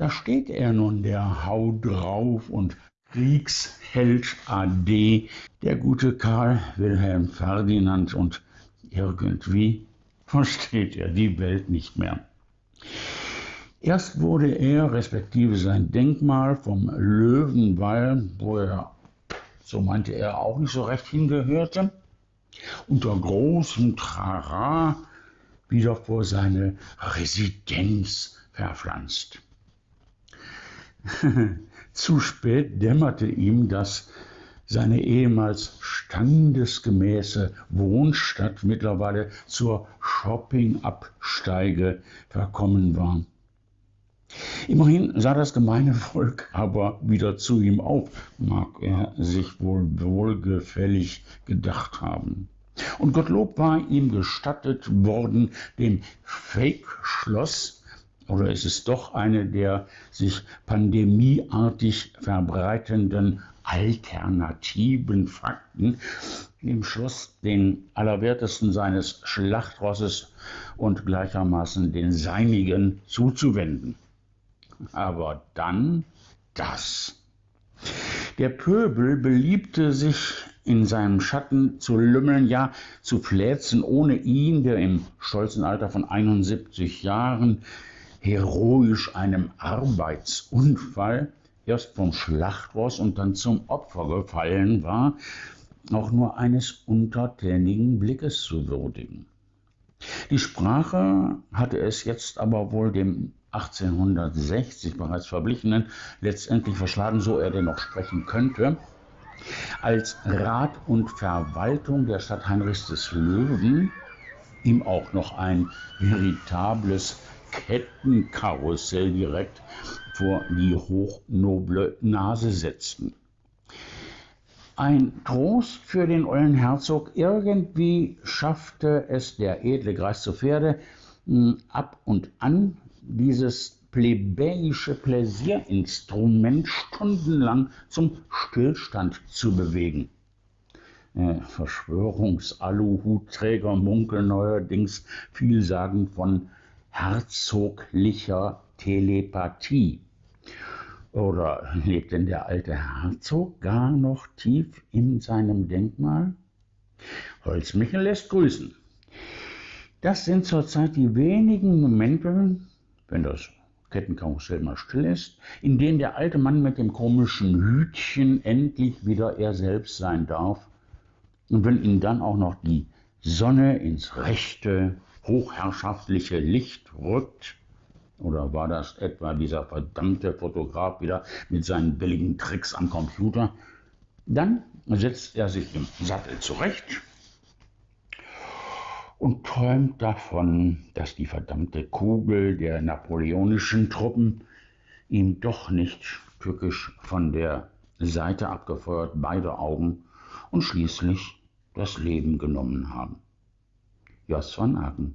da steht er nun, der Hau drauf und Kriegsheld AD, der gute Karl Wilhelm Ferdinand und irgendwie versteht er die Welt nicht mehr. Erst wurde er, respektive sein Denkmal, vom Löwenwall, wo er, so meinte er, auch nicht so recht hingehörte, unter großem Trara wieder vor seine Residenz verpflanzt. Zu spät dämmerte ihm, dass seine ehemals standesgemäße Wohnstadt mittlerweile zur Shopping-Absteige verkommen war. Immerhin sah das gemeine Volk aber wieder zu ihm auf, mag er sich wohl wohlgefällig gedacht haben. Und Gottlob war ihm gestattet worden, dem Fake-Schloss oder ist es doch eine der sich pandemieartig verbreitenden alternativen Fakten, im Schluss den Allerwertesten seines Schlachtrosses und gleichermaßen den seinigen zuzuwenden. Aber dann das. Der Pöbel beliebte sich in seinem Schatten zu lümmeln, ja zu fläzen, ohne ihn, der im stolzen Alter von 71 Jahren heroisch einem Arbeitsunfall erst vom Schlachtross und dann zum Opfer gefallen war, auch nur eines untertänigen Blickes zu würdigen. Die Sprache hatte es jetzt aber wohl dem 1860 bereits Verblichenen letztendlich verschlagen, so er denn noch sprechen könnte, als Rat und Verwaltung der Stadt Heinrichs des Löwen ihm auch noch ein veritables Kettenkarussell direkt vor die hochnoble Nase setzten. Ein Trost für den ollen Herzog, irgendwie schaffte es der edle Greis zu Pferde, hm, ab und an dieses plebejische Pläsierinstrument stundenlang zum Stillstand zu bewegen. Äh, Verschwörungsaluhutträger munkeln neuerdings vielsagend von herzoglicher Telepathie. Oder lebt denn der alte Herzog gar noch tief in seinem Denkmal? Holzmichel lässt grüßen. Das sind zurzeit die wenigen Momente, wenn das Kettenkarussell mal still ist, in denen der alte Mann mit dem komischen Hütchen endlich wieder er selbst sein darf. Und wenn ihn dann auch noch die Sonne ins rechte, hochherrschaftliche Licht rückt, oder war das etwa dieser verdammte Fotograf wieder mit seinen billigen Tricks am Computer? Dann setzt er sich im Sattel zurecht und träumt davon, dass die verdammte Kugel der napoleonischen Truppen ihm doch nicht tückisch von der Seite abgefeuert beide Augen und schließlich das Leben genommen haben. Jos van Aken.